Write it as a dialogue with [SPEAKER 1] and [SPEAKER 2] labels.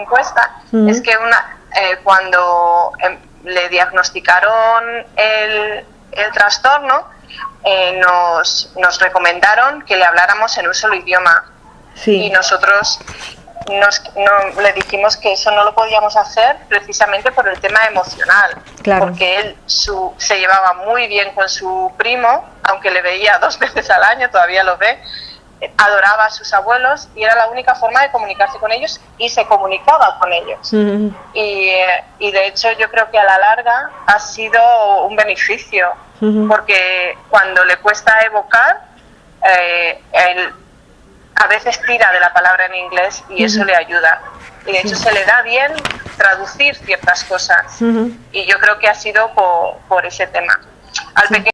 [SPEAKER 1] encuesta es que una, eh, cuando em, le diagnosticaron el, el trastorno, eh, nos, nos recomendaron que le habláramos en un solo idioma. Y nosotros nos, no, le dijimos que eso no lo podíamos hacer precisamente por el tema emocional, porque él su, se llevaba muy bien con su primo, aunque le veía dos veces al año, todavía lo ve, adoraba a sus abuelos y era la única forma de comunicarse con ellos y se comunicaba con ellos. y, y, de hecho yo creo que a la larga ha sido un beneficio, porque cuando le cuesta evocar, eh, él a veces tira de la palabra en inglés y eso le ayuda. Y de hecho se le da bien traducir ciertas cosas. Y yo creo que ha sido por, por ese tema. Al